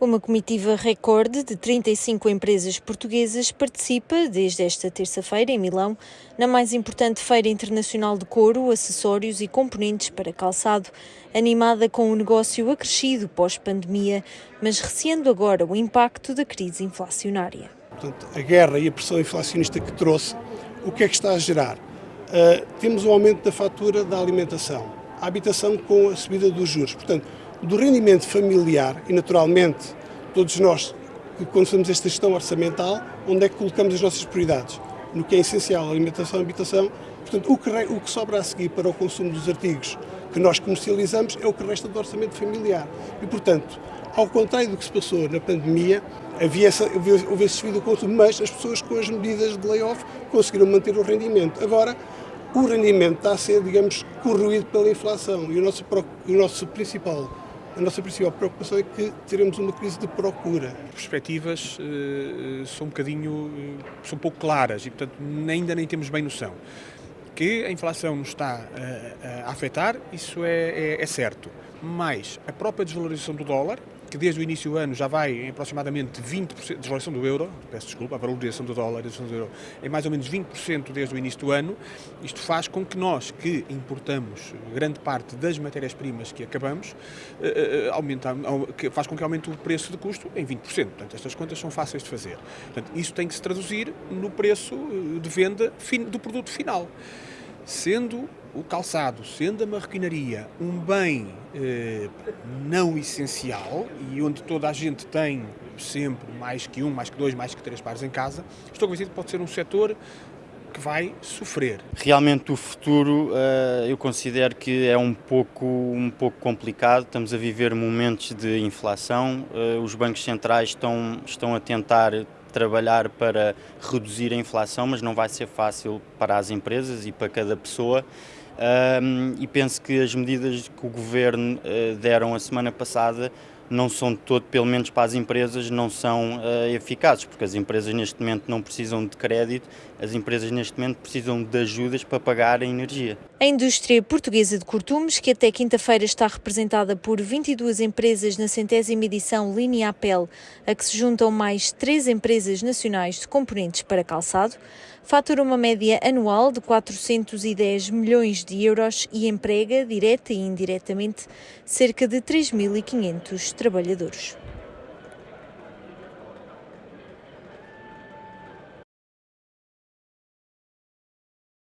Uma comitiva recorde de 35 empresas portuguesas participa desde esta terça-feira em Milão na mais importante feira internacional de couro, acessórios e componentes para calçado, animada com um negócio acrescido pós-pandemia, mas receando agora o impacto da crise inflacionária. Portanto, a guerra e a pressão inflacionista que trouxe, o que é que está a gerar? Uh, temos um aumento da fatura da alimentação, a habitação com a subida dos juros. Portanto, do rendimento familiar e, naturalmente, todos nós, quando fazemos esta gestão orçamental, onde é que colocamos as nossas prioridades? No que é essencial, alimentação habitação. Portanto, o que, o que sobra a seguir para o consumo dos artigos que nós comercializamos é o que resta do orçamento familiar. E, portanto, ao contrário do que se passou na pandemia, havia essa, houve esse desvio do consumo, mas as pessoas com as medidas de layoff conseguiram manter o rendimento. Agora, o rendimento está a ser, digamos, corroído pela inflação e o nosso, o nosso principal a nossa principal preocupação é que teremos uma crise de procura. As perspectivas uh, são um bocadinho, uh, são pouco claras e, portanto, ainda nem temos bem noção. Que a inflação nos está uh, a afetar, isso é, é, é certo. Mas a própria desvalorização do dólar, que desde o início do ano já vai em aproximadamente 20% de desvalorização do euro, peço desculpa, a valorização do dólar, a valorização do euro, em mais ou menos 20% desde o início do ano. Isto faz com que nós, que importamos grande parte das matérias-primas que acabamos, eh, eh, aumenta, faz com que aumente o preço de custo em 20%. Portanto, estas contas são fáceis de fazer. Portanto, isso tem que se traduzir no preço eh, de venda do produto final sendo o calçado, sendo a marroquinaria um bem eh, não essencial e onde toda a gente tem sempre mais que um, mais que dois, mais que três pares em casa, estou convencido que pode ser um setor que vai sofrer. Realmente o futuro uh, eu considero que é um pouco, um pouco complicado, estamos a viver momentos de inflação, uh, os bancos centrais estão, estão a tentar trabalhar para reduzir a inflação, mas não vai ser fácil para as empresas e para cada pessoa. E penso que as medidas que o governo uh, deram a semana passada não são de todo, pelo menos para as empresas, não são uh, eficazes, porque as empresas neste momento não precisam de crédito, as empresas neste momento precisam de ajudas para pagar a energia. A indústria portuguesa de cortumes, que até quinta-feira está representada por 22 empresas na centésima edição Linea Apel, a que se juntam mais três empresas nacionais de componentes para calçado, fatura uma média anual de 410 milhões de euros e emprega, direta e indiretamente, cerca de 3.500 trabalhadores.